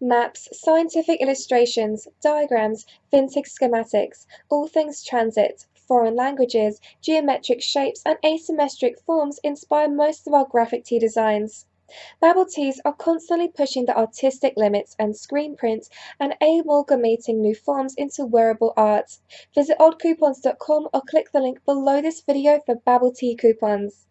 Maps, scientific illustrations, diagrams, vintage schematics, all things transit, foreign languages, geometric shapes, and asymmetric forms inspire most of our graphic tee designs. Babble Tees are constantly pushing the artistic limits and screen print and amalgamating new forms into wearable art. Visit oddcoupons.com or click the link below this video for Babble Tee coupons.